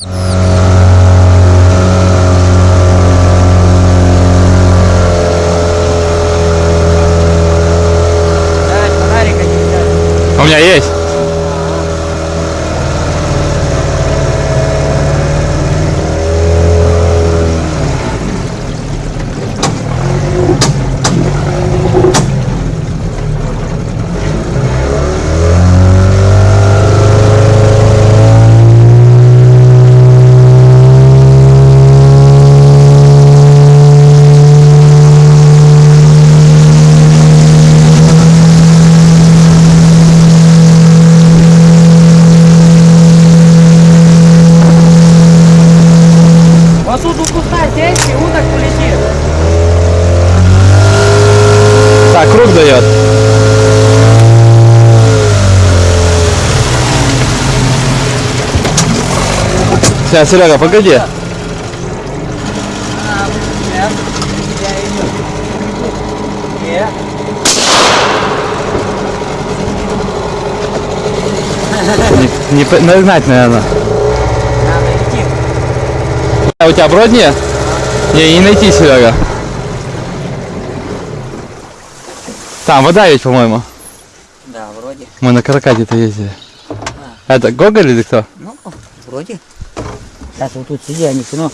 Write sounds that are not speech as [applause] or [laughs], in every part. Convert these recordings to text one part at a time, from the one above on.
У меня есть. Вот тут у куста сесть и уток полетит. Так, круг дает. Сейчас, Серега, погоди. Нет. Не, не нагнать, наверное. А у тебя брод нет? Не, не найти, Серега. Там вода ведь, по-моему. Да, вроде. Мы на каракате-то ездили. Это Гоголь или кто? Ну, вроде. Сейчас вот тут сидя, они но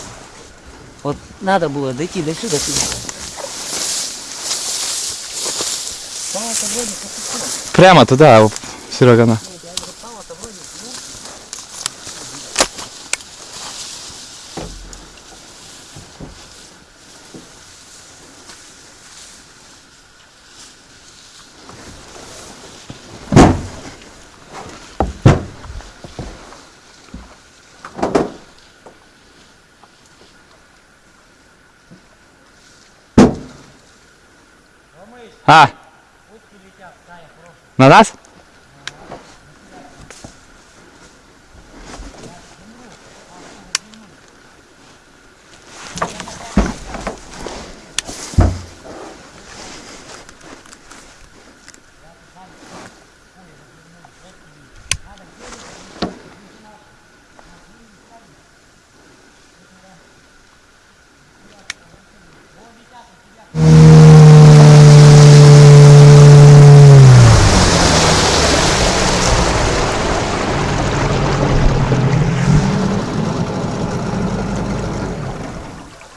вот надо было дойти до сюда. сюда. Прямо туда, Серега, на. А? На нас?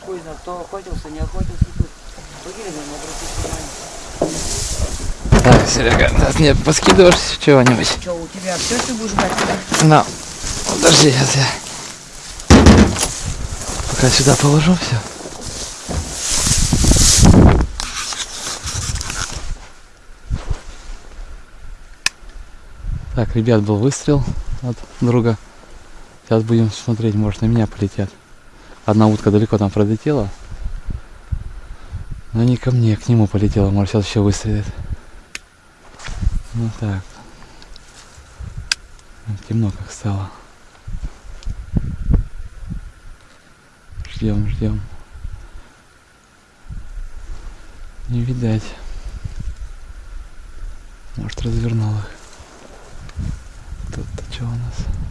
Хуй знает, кто охотился, не охотился тут. Погибли, но обратите внимание. Так, Серега, нас не поскидываешь чего-нибудь? Что, у тебя все ты будешь брать? На, подожди, сейчас я пока сюда положу все. Так, ребят, был выстрел от друга. Сейчас будем смотреть, может на меня полетят. Одна утка далеко там пролетела. Но не ко мне, к нему полетела. Может сейчас еще выстрелит. Ну так. Темно как стало. Ждем, ждем. Не видать. Может развернул их. Тут-то что у нас?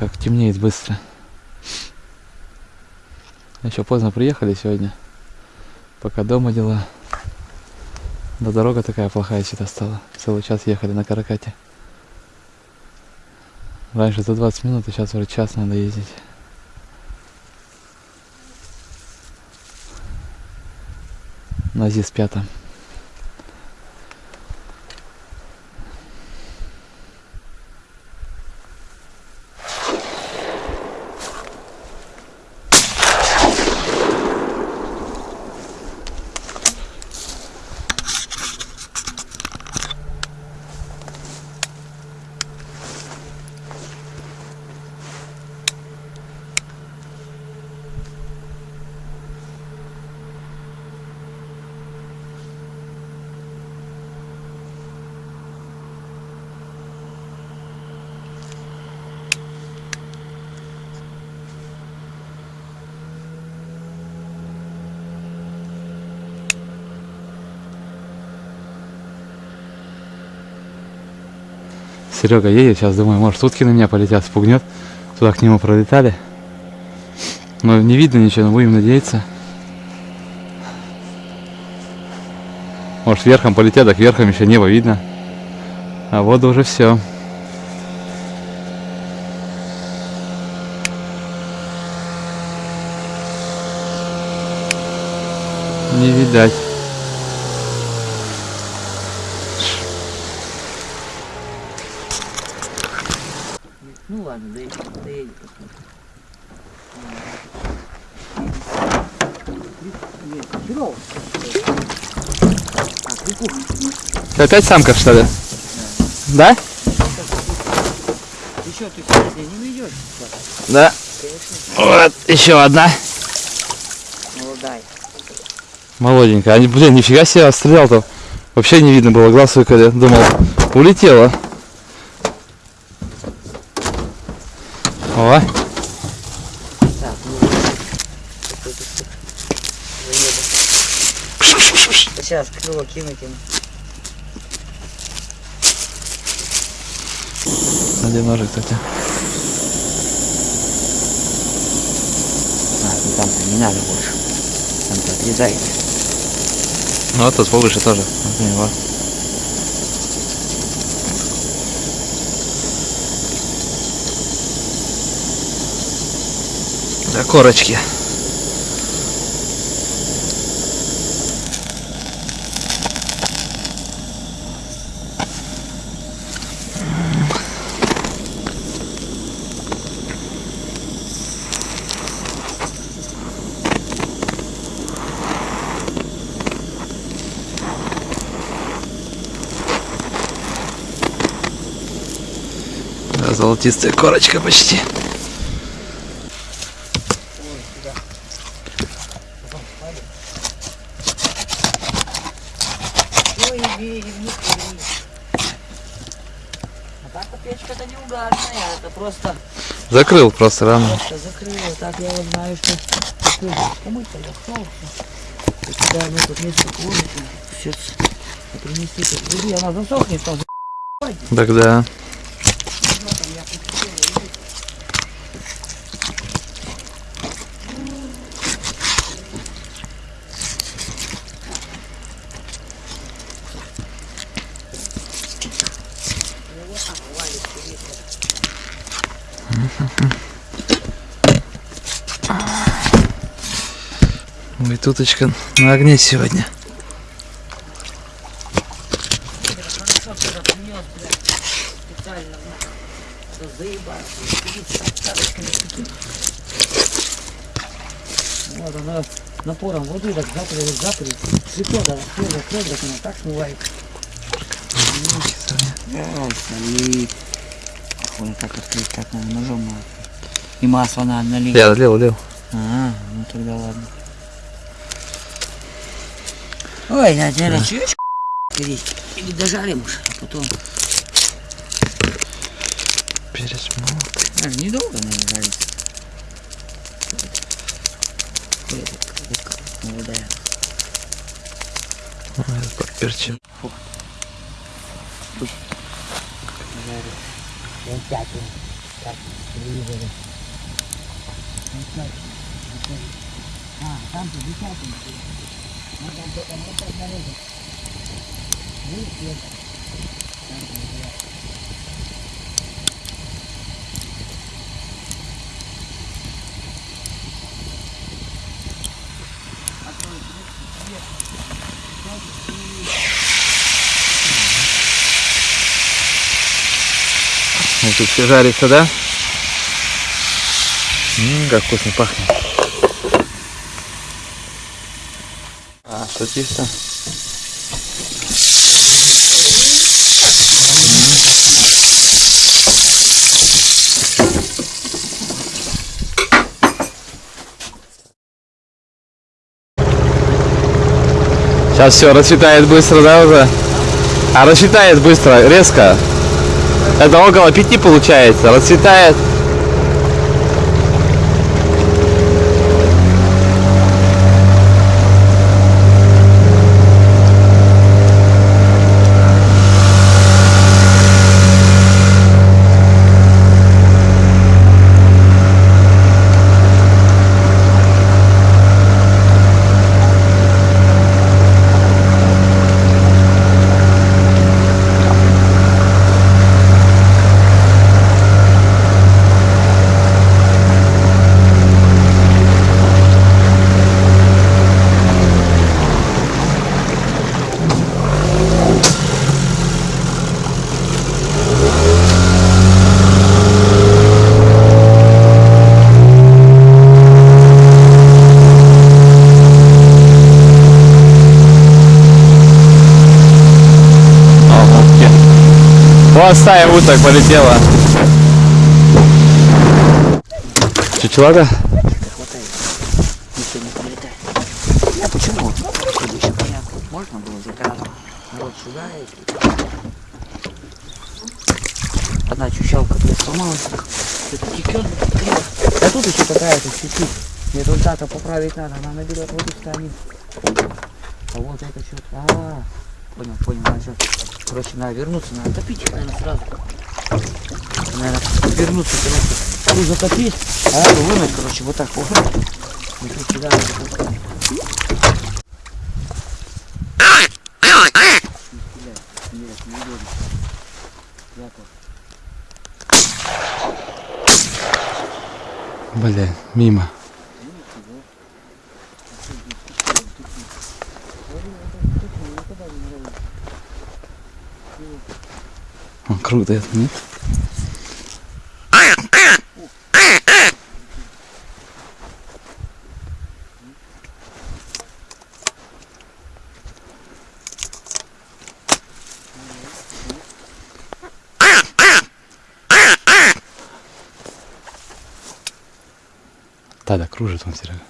Как темнеет быстро. Еще поздно приехали сегодня. Пока дома дела. Да дорога такая плохая что-то стала. Целый час ехали на каракате. Раньше за 20 минут, а сейчас уже час надо ездить. На ЗИС пятом. Серега едет, сейчас думаю, может утки на меня полетят, спугнет. Туда к нему пролетали. Но не видно ничего, но будем надеяться. Может верхом полетят, так верхом еще небо видно. А вот уже все. Не видать. Ну ладно, доедем, доедем. Херово. А, крикуха. Ты опять самка, что ли? Да? Что, ты сегодня не найдешь? Да. Вот, еще одна. Молодая. Молоденькая. Они, блин, нифига себе стрелял-то. Вообще не видно было, глаз выколи. Думал, улетела. О, ну. Сейчас крыло кинуть им. где ножик, кстати. А, ну там-то не надо больше. Там-то отрезает. Ну, вот тут повыше тоже. Вот у него. Да, корочки. Да, золотистая корочка почти. Печка-то просто, Закрыл просто рано. просто. Так я. И когда мы тут несколько улиц, все там. Тогда. Ой, туточка на огне сегодня. Вот она напором воды так закрыли, закрыли. Цветок, да, закрыли, так она так смывает. Ой, как открыть, так надо ножом надо. И масло надо налить. Я лил, лил. А, ну тогда ладно. Ой, надо, наверное, чуть Или дожарим уж, а потом. Перец молотый. А, недолго, наверное, жарится. Молодая. Ой, этот подперчил. Жарит. Так, телевизоре. А, там-то десятый. Тут все жарится, да? Ммм, как вкусно пахнет. Что? Сейчас все расцветает быстро, да, уже? А расцветает быстро, резко. Это около пяти получается. Расцветает. Вот стая уток полетела. Чучелага? А почему? Можно было заказать. Народ сюда и... Одна чущалка сломалась. Это. А тут еще какая-то чуть-чуть. Результата поправить надо. Она наберет воду станет. А вот это что-то. А, понял, понял. Надо сейчас, короче, надо вернуться. Надо топить их, наверное, сразу. Наверное, вернуться, короче. Ту затопить, а эту вынуть, короче, вот так. Вот. Тут сюда вот так. Нет, не удобно. Яков. Бля, мимо. Круг дает, нет? Да, да, кружит он, Серега.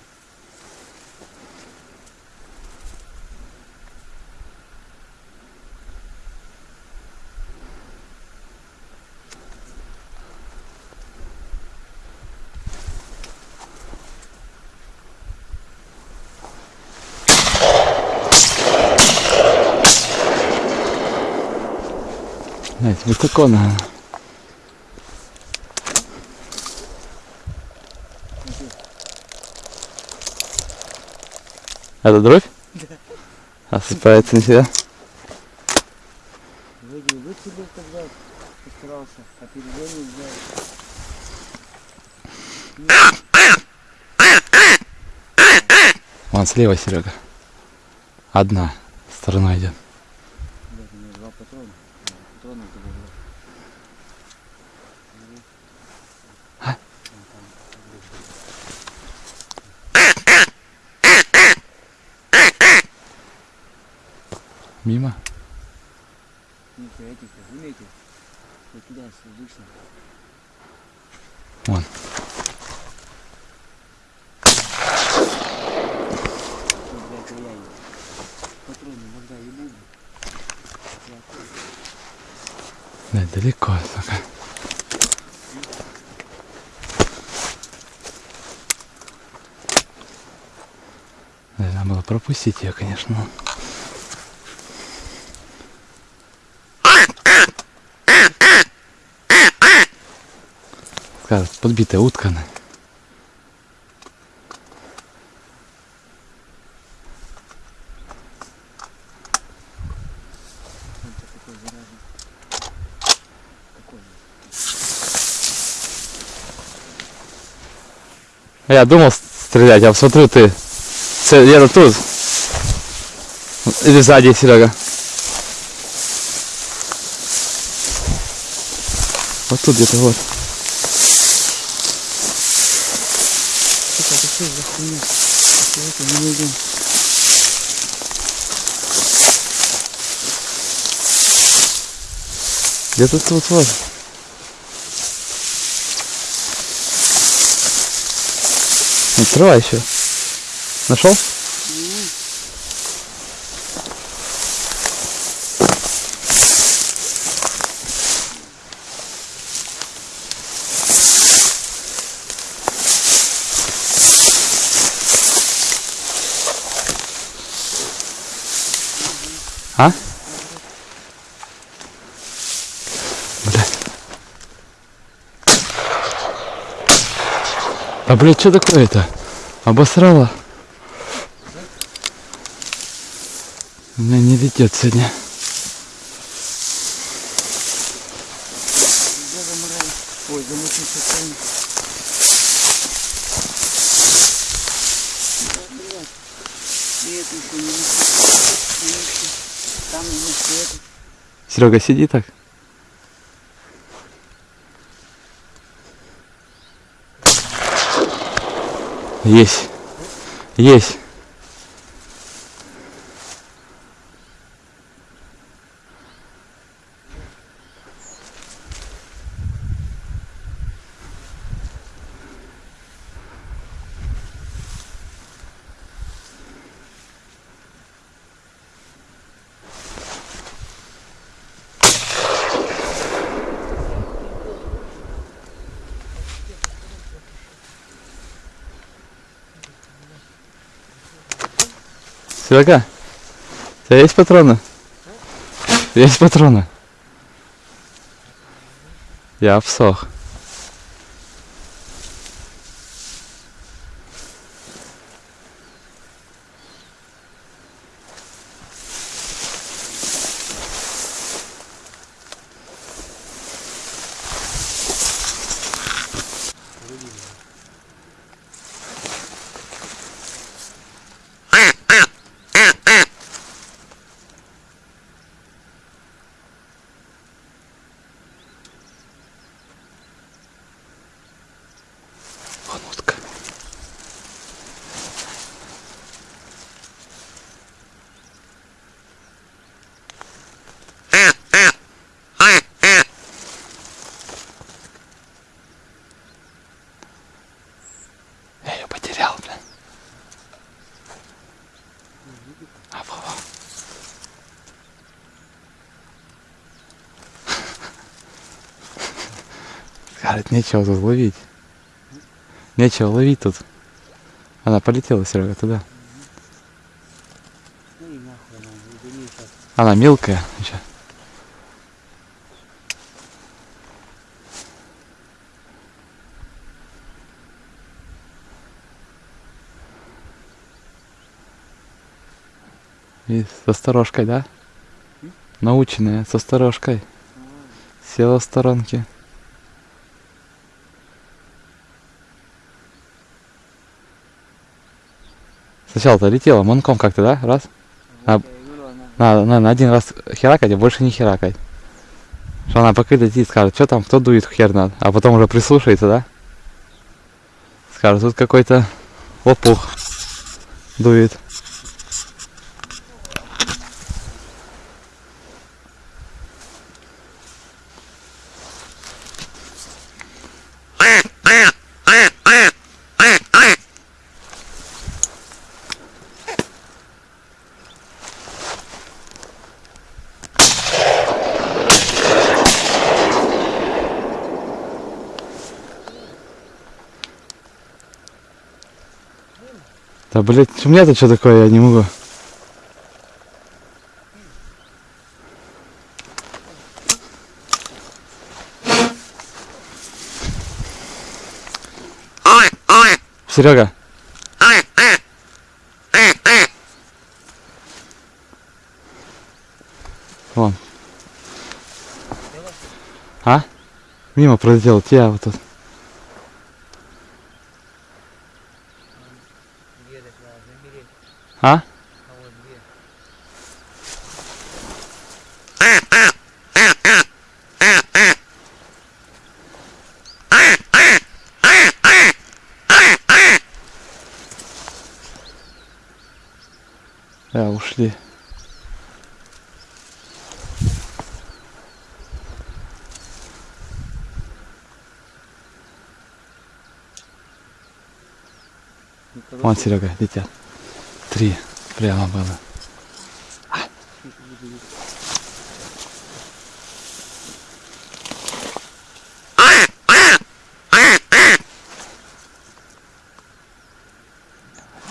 Высоко надо. Это дробь? Да. Осыпается на себя. Вроде выцелил тогда, постарался, а перезвонил взял. Вон слева, Серега. Одна сторона идет. Блядь, у меня два патрона. Да, Патронов добавил. Мимо. Нихуя этих заметил. Вот туда слышно. Вон. Ну, блядь, а я и патроны иногда ебу. Да, далеко, сука. Надо было пропустить ее, конечно. Такая подбитая утка? Я думал стрелять, а смотрю ты где-то тут. Или сзади, Серега. Вот тут где-то вот. Сука, это что за хуйня? Это не видим? Где-то тут вот. Открывай еще. Нашел? А? Блядь. А блядь, что такое-то? Обосрала? У меня не летит сегодня. Ой, замутился конь. Да, блядь. И это еще не несу. Не несу. Там не несу это. Серега, сиди так. Есть. Есть. Серега, у тебя есть патроны? Есть патроны? Я обсох. Вон утка. Я ее потерял, блин. А, во, во. Говорит, нечего тут ловить. Нечего ловить тут. Она полетела, Серега, туда. Она, сейчас. Мелкая. еще. И со сторожкой, да? Наученная, со сторожкой. Села в сторонке. Сначала-то летела манком как-то, да? Раз. А- Надо, наверное, один раз херакать, а больше не херакать. Что она пока летит, скажет, что там, кто дует, хер надо. А потом уже прислушается, да? Скажет, тут какой-то лопух дует. Да, блядь, у меня-то что такое, я не могу. Серега. Вон. А? Мимо пролетел, тебя вот тут. две так надо замереть, А? а вот две. Ну, Вон, Серега, летят. Три прямо было.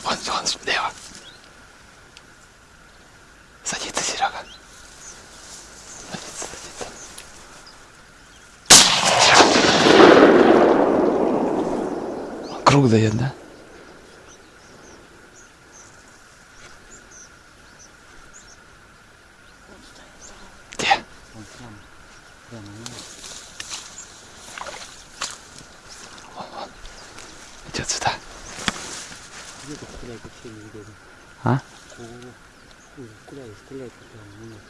Вон, вон, слева. Садится, Серега. Садится, садится. Он Круг дает, да? Вон прямо, прямо, ну, Идет сюда. где ты стрелять вообще не видно. А? Ой, я стрелять прямо, ну, нет.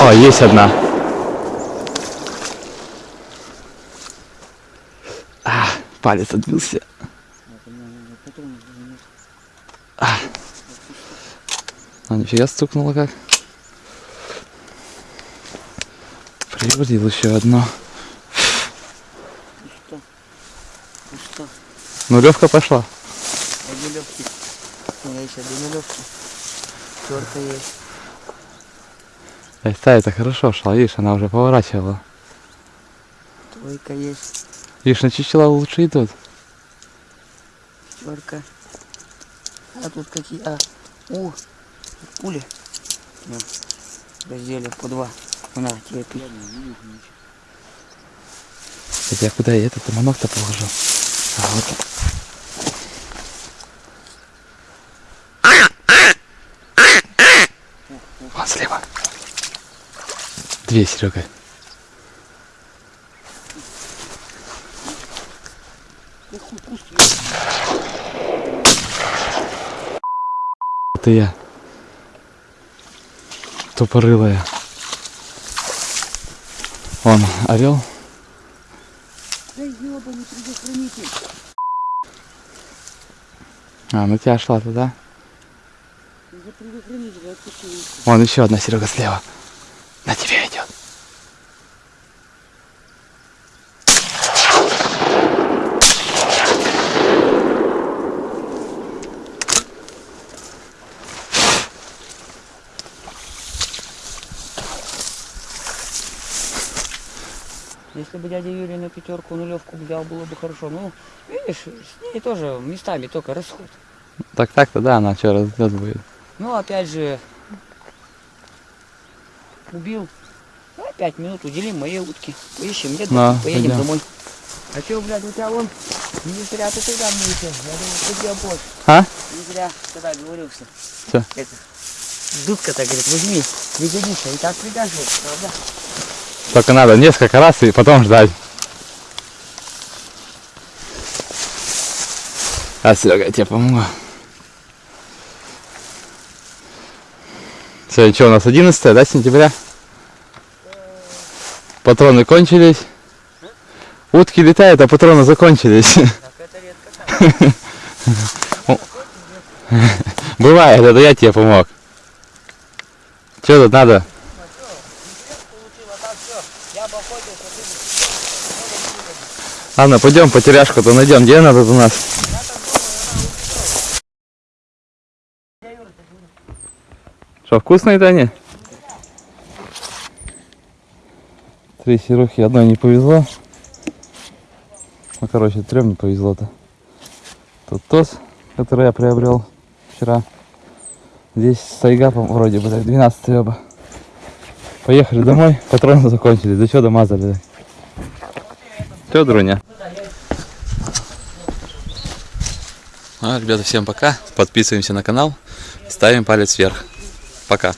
О, есть одна. А, палец отбился. Вот, у меня, наверное, потом, ну, А, нифига стукнуло как. Приводил еще одно. ну что? Ну что? Нулевка пошла. Одни легкие. У меня еще две нулевки. Четко есть. Эй, та это хорошо шла, видишь, она уже поворачивала. Тройка есть. Видишь, на чучела лучше идут. четверка. А тут какие? А, у, пули. Ну, раздели по два. На, тебе пи- Это я куда я этот манок-то положил? А, вот. Вон слева. Две, Серега. Это я. Тупорылая. Вон, орел. Да ёбаный предохранитель. А, ну тебя шла туда. Вон еще одна Серега слева. На тебя идет. Бы дядя Юрий на пятерку нулевку взял, было бы хорошо. Ну, видишь, с ней тоже местами только расход. Так так-то да, она что раздет будет. Ну, опять же, убил. Давай пять минут уделим моей утке. Поищем, где Да, поедем пойдем. домой. А что, блядь, у тебя вон не зря ты мне еще. Я думал, ты где больше. А? Не зря тогда говорился. Чё? Это. Дудка-то, говорит, возьми, пригодится. И так пригожусь, правда? Только надо несколько раз и потом ждать. А, Серега, я тебе помогу. Сегодня что, у нас 11 да, сентября? Патроны кончились. Утки летают, а патроны закончились. [laughs] Бывает, это я тебе помог. Что тут надо? Получила так Ладно, пойдем потеряшку-то найдем. Где она тут у нас? Что, вкусные-то они? Три серухи, одной не повезло. Ну, короче, трем не повезло-то. Тут тос, который я приобрел вчера. Здесь сайга, вроде бы, так, 12 оба. Поехали домой, патроны закончились. Да что домазали? Все, Друня. А, ребята, всем пока. Подписываемся на канал, ставим палец вверх. Пока.